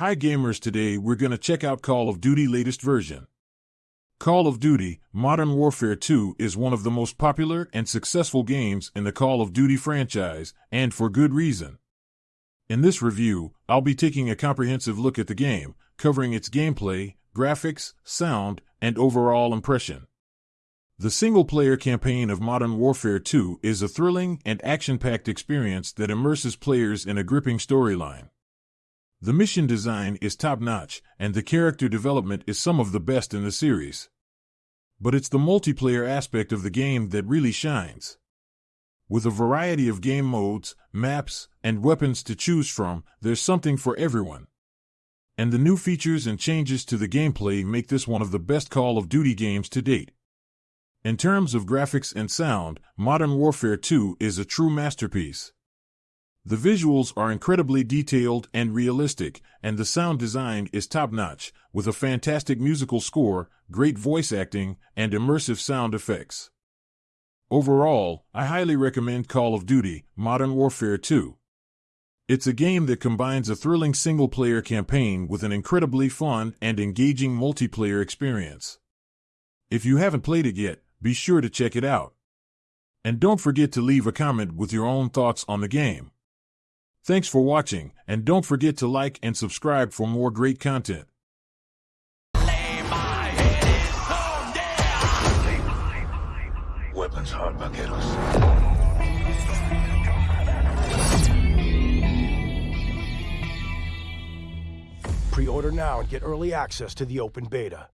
Hi gamers, today we're going to check out Call of Duty latest version. Call of Duty Modern Warfare 2 is one of the most popular and successful games in the Call of Duty franchise, and for good reason. In this review, I'll be taking a comprehensive look at the game, covering its gameplay, graphics, sound, and overall impression. The single player campaign of Modern Warfare 2 is a thrilling and action packed experience that immerses players in a gripping storyline. The mission design is top notch, and the character development is some of the best in the series. But it's the multiplayer aspect of the game that really shines. With a variety of game modes, maps, and weapons to choose from, there's something for everyone. And the new features and changes to the gameplay make this one of the best Call of Duty games to date. In terms of graphics and sound, Modern Warfare 2 is a true masterpiece. The visuals are incredibly detailed and realistic, and the sound design is top notch, with a fantastic musical score, great voice acting, and immersive sound effects. Overall, I highly recommend Call of Duty Modern Warfare 2. It's a game that combines a thrilling single player campaign with an incredibly fun and engaging multiplayer experience. If you haven't played it yet, be sure to check it out. And don't forget to leave a comment with your own thoughts on the game. Thanks for watching, and don't forget to like and subscribe for more great content. Weapons hard, vaqueros. Pre-order now and get early access to the open beta.